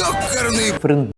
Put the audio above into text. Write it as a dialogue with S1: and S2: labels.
S1: Eu.